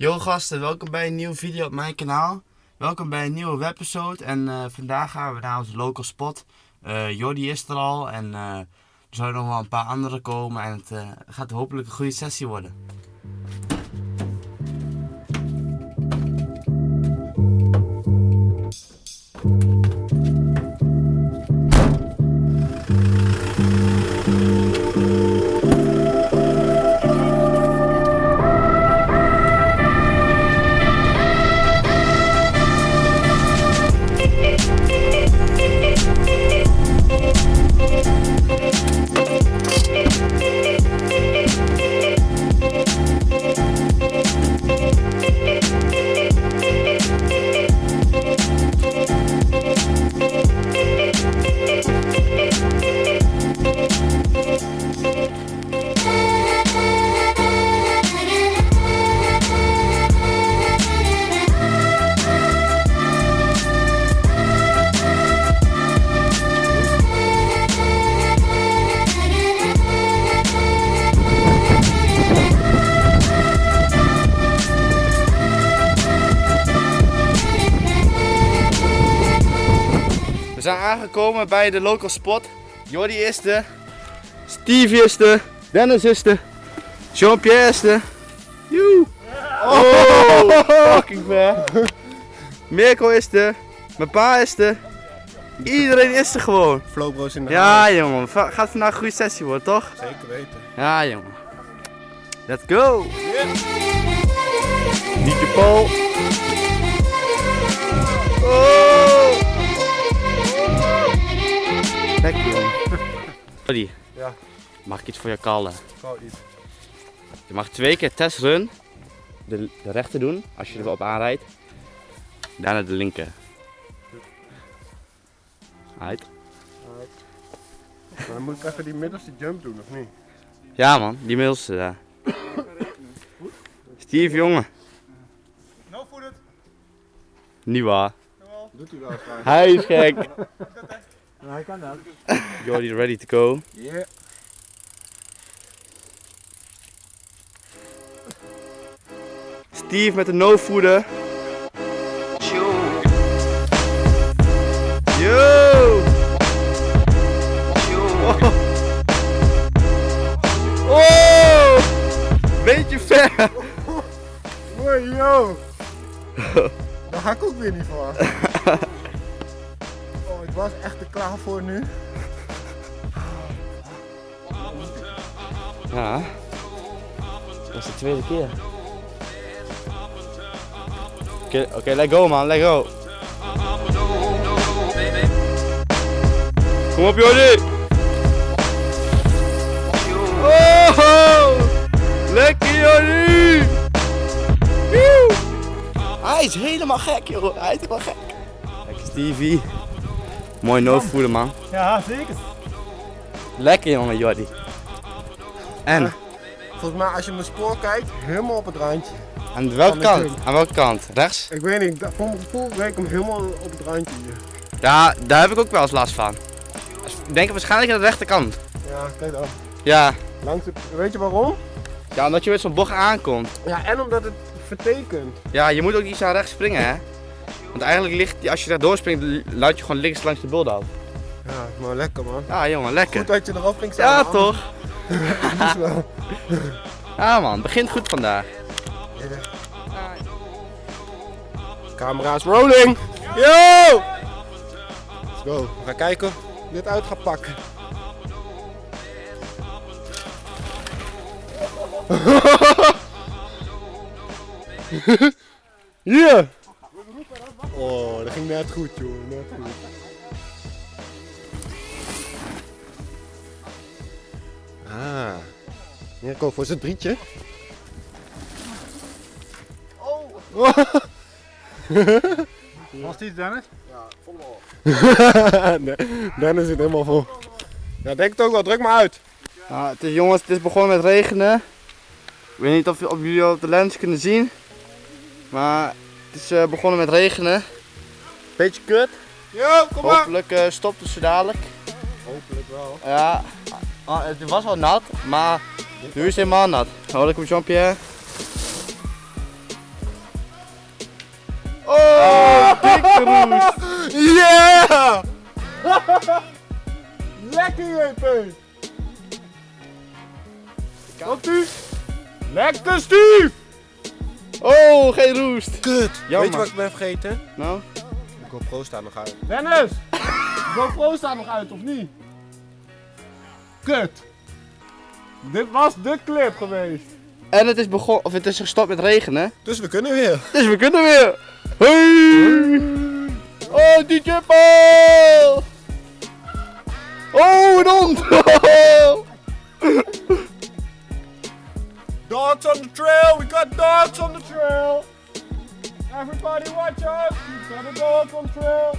Yo gasten, welkom bij een nieuwe video op mijn kanaal. Welkom bij een nieuwe webepisode en eh, vandaag gaan we naar onze local spot. Eh Jordi is er al en eh, er zouden nog wel een paar anderen komen en het gaat hopelijk een goede sessie worden. Zijn aangekomen bij de local spot. Jordi is er, Steve is er, Dennis is er, Jean-Pierre is er. Joe! Oh, fucking ver. Mirko is er, mijn pa is er. Iedereen is er gewoon. Flowbro's in de Ja jongen, va- gaat vandaag een goede sessie worden toch? Zeker weten. Ja jongen. Let's go! Niet je Paul. Oh! Jongen. Jordi, Ja, mag ik iets voor je kallen? gewoon iets. Je mag twee keer testrun de, de rechter doen als je erop aanrijdt. Daarna de linker. Uit. Maar dan moet ik even die middelste jump doen, of niet? Ja man, die middelste daar. Steve jongen. No footed. Niet waar. Doet u wel eens? Hij is gek. Hij kan dat. Jordi ready to go. Yeah. Steve met de no-voeder. Yo! Oh! oh! Beetje ver! Mooi, yo! Daar ga ik ook weer niet voor. Oh, ik was echt er klaar voor nu. Ja. Dat is de tweede keer. Oké, oké, let go man, let go. Kom op Jordi! Oh! Lekker Jordi! Hij is helemaal gek joh, hij is helemaal gek. Lekker Stevie. Mooi no-voeder man. Ja, zeker. Lekker jongen Jordi. En? Volgens mij, als je mijn spoor kijkt, helemaal op het randje. Aan welke kant? Aan welke kant? Rechts? Ik weet niet, voor mijn gevoel reed ik hem helemaal op het randje hier. Ja, daar heb ik ook wel eens last van. Ik denk waarschijnlijk aan de rechterkant. Ja, kijk dan. Ja. Langs de, weet je waarom? Ja, omdat je met zo'n bocht aankomt. Ja, en omdat het vertekent. Ja, je moet ook iets naar rechts springen, hè? Want eigenlijk ligt, die- als je daar doorspringt, laat je gewoon links langs de bulldog. Ja, maar lekker man. Ja, jongen, lekker. Goed dat je erop ging staan. Ja, man. toch? Ja, man, begint goed vandaag. Camera's rolling! Yo! Let's go. We gaan kijken hoe dit uit gaat pakken. Yeah! Oh, dat ging net goed, joh. Net goed. Ah. Mirko voor zijn drietje. Oh! Was dit Dennis? nee, Dennis zit helemaal vol. Ja, denk het ook wel. Druk maar uit. Nou, het is, jongens, het is begonnen met regenen. Ik weet niet of, of jullie op de lens kunnen zien. Maar het is eh, begonnen met regenen. Beetje kut. Yo, kom maar. Hopelijk uh, stopt het zo dadelijk. Hopelijk wel. Ja, ah, het was wel nat, maar nu is het helemaal nat. Welkom Jean-Pierre. Oh, oh Yeah! Lekker JP! Lekker Steve! Oh, geen roest. Kut! Jammer. Weet je wat ik ben vergeten? Nou, De GoPro staat nog uit. Dennis! De GoPro staat nog uit, of niet? Kut! Dit was de clip geweest. en het is begonnen, of het is gestopt met regenen. Dus we kunnen weer. Dus we kunnen weer. Hey! Oh, DJ Paul! Oh, een hond! Dogs on the trail! We got dogs on the trail! Everybody watch out! We got a dog on the trail!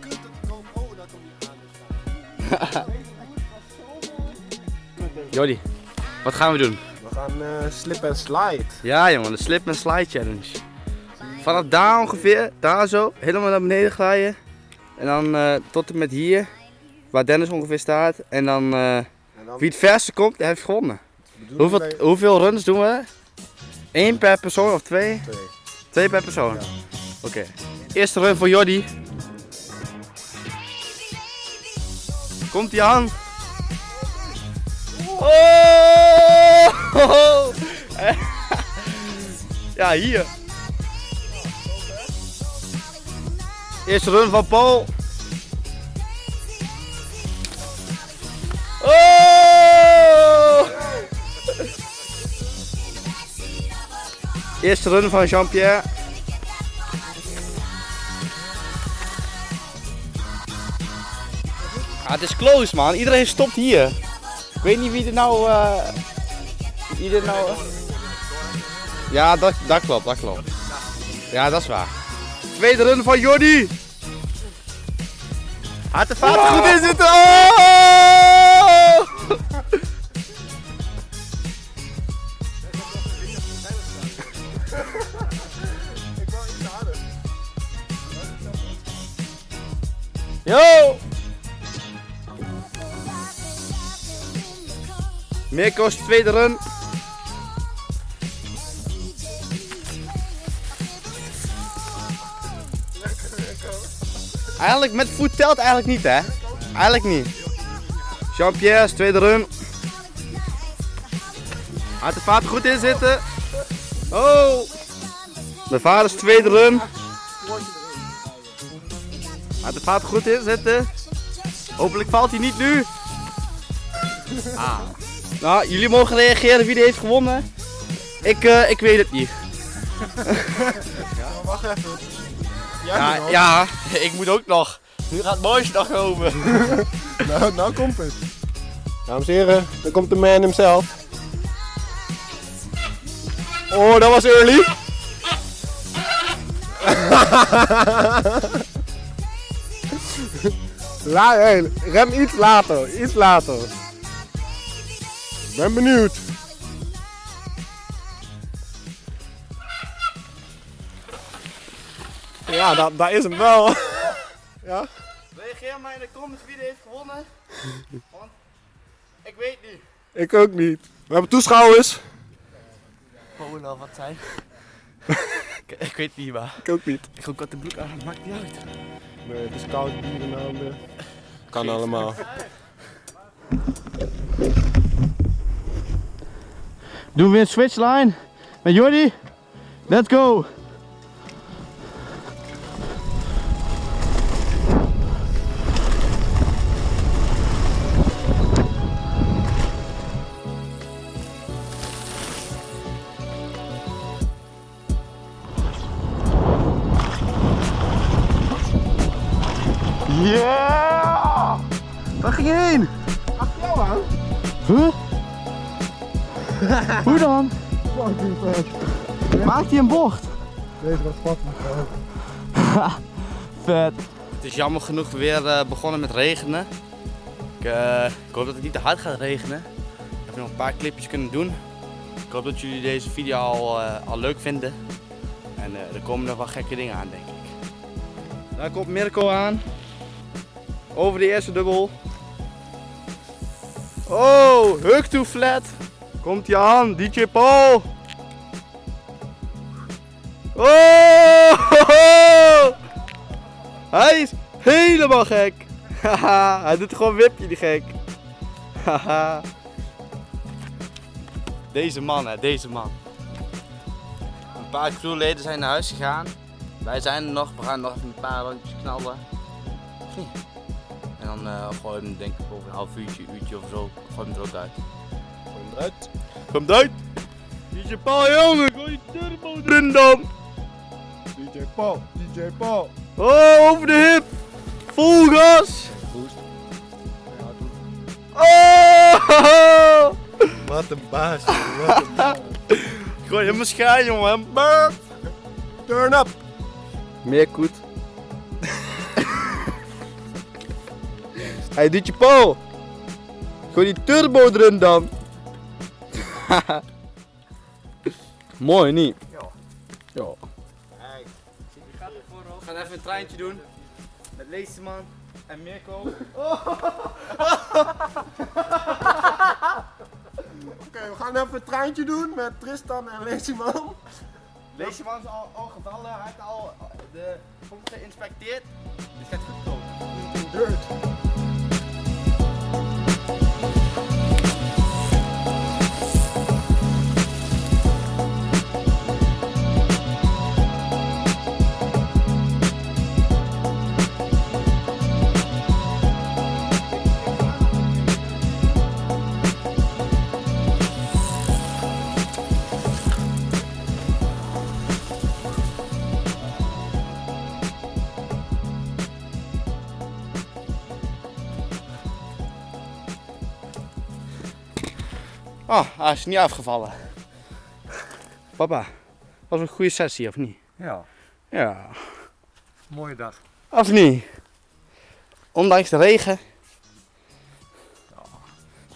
Kut, dat de GoPro dat hem niet aan is. Jordi, wat gaan we doen? We gaan eh, slip en slide. Ja jongen, de slip and slide challenge. Vanaf daar ongeveer, daar zo, helemaal naar beneden glijden. En dan eh, tot en met hier, waar Dennis ongeveer staat. En dan eh, En dan wie het verste komt, heeft gewonnen. Hoeveel, wij- hoeveel runs doen we? Eén per persoon of twee? Twee. Twee per persoon? Ja. Oké. Eerste run voor Jordi. Komt ie aan? Oh! Ja, hier. Eerste run van Paul. Eerste run van Jean-Pierre. Ah, het is close man. Iedereen stopt hier. Ik weet niet wie er nou. eh wie er nou. Ja, dat, dat klopt, dat klopt. Ja, dat is waar. Tweede run van Jordi. Hart de vaart goed in zitten. Oh! Yo! Mirko's tweede run. Eigenlijk met voet telt eigenlijk niet hè? Eigenlijk niet. Jean-Pierre's tweede run. Hart de vaart goed in zitten. Oh! De vaders tweede run. Hart de vaart goed in zitten. Hopelijk valt hij niet nu. Ah. Nou, jullie mogen reageren wie er heeft gewonnen. Ik, eh, ik weet het niet. Wacht even. Jij Ja, nog. ja, ik moet ook nog. Nu gaat mooiste nog komen. Nou, nou komt het. Dames en heren, daar komt de man himself. Oh, dat was early. La hey, rem iets later, iets later. Ik ben benieuwd. Ja, dat, dat is hem wel. ja. Reageer maar in de comments wie er heeft gewonnen. Want ik weet niet. Ik ook niet. We hebben toeschouwers. Polen of wat zijn. ik, ik weet niet maar. Ik ook niet. Ik ga ook wat de broek aan, maakt niet uit. Nee, het is koud bier in handen. Kan allemaal. Doen we een switchline met Jordi? Let's go! Yeah! Waar ging je heen? Achter jou aan? Huh? Hoe dan? Maakt hij een bocht? Deze was fucking vet. Vet. Het is jammer genoeg weer eh, begonnen met regenen. Ik, eh, ik hoop dat het niet te hard gaat regenen. Ik heb nog een paar clipjes kunnen doen. Ik hoop dat jullie deze video al, eh, al leuk vinden. En eh, er komen nog wel gekke dingen aan, denk ik. Daar komt Mirko aan. Over de eerste dubbel. Oh, hug to flat. Komt hij aan, DJ Paul. Oh! Hij is helemaal gek. Hij doet gewoon wipje die gek. Deze man hè, deze man. Een paar crewleden zijn naar huis gegaan. Wij zijn er nog, we gaan nog een paar rondjes knallen. En dan eh gooi je hem denk ik over een half uurtje, uurtje of zo, gooi hem er ook uit. Gooi hem eruit. Kom eruit! DJ Paul jongen, gooi je turbo erin dan! DJ Paul, DJ Paul. Oh, over de hip! Vol gas! Boost. Ja, doe. Oh! Wat een baas, jongen, wat een baas. Gooi hem schaar jongen, Brrr. Turn up. Meer koet. Hey DJ Paul! Gooi die turbo erin dan! Mooi niet? Ja. Ja. Hey. We gaan even een treintje doen. Met Leeseman en Mirko. Oké, we gaan even een treintje doen met Tristan en Lazyman. Leeseman is al, al gevallen, hij heeft al de pomp geïnspecteerd. Dus het gaat goed komen. Dirt. Oh, hij is niet afgevallen. Papa, was een goede sessie of niet? Ja, Ja. mooie dag. Of niet? Ondanks de regen.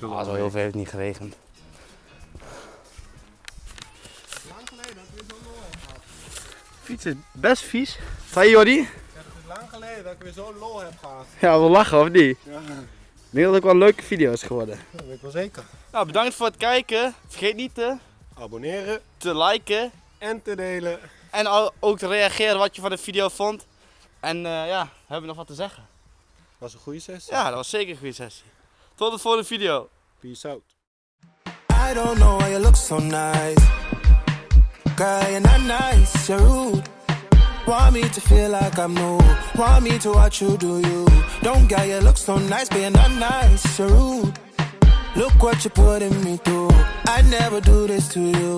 Ah, zo heel veel heeft het niet geregend. Lang geleden dat we zo'n lol hebben gehad. Fiets is best vies. Zei Jordi? Het is lang geleden dat ik weer zo'n lol heb gehad. Ja, we lachen of niet? Ja, Ik denk dat het ook wel leuke video's geworden. dat weet ik wel zeker. Nou, bedankt voor het kijken. Vergeet niet te, Abonneren te liken. en te delen. En ook te reageren wat je van de video vond. En eh, ja, hebben we nog wat te zeggen? Was een goede sessie. Ja, dat was zeker een goede sessie. Tot de volgende video. Peace out. I don't know why you look so nice. Girl, you're not nice, you're rude. Want me to feel like I'm new. Want me to watch you do you. Don't get you look so nice, you're not nice, you're rude. Look what you're putting me through. I never do this to you.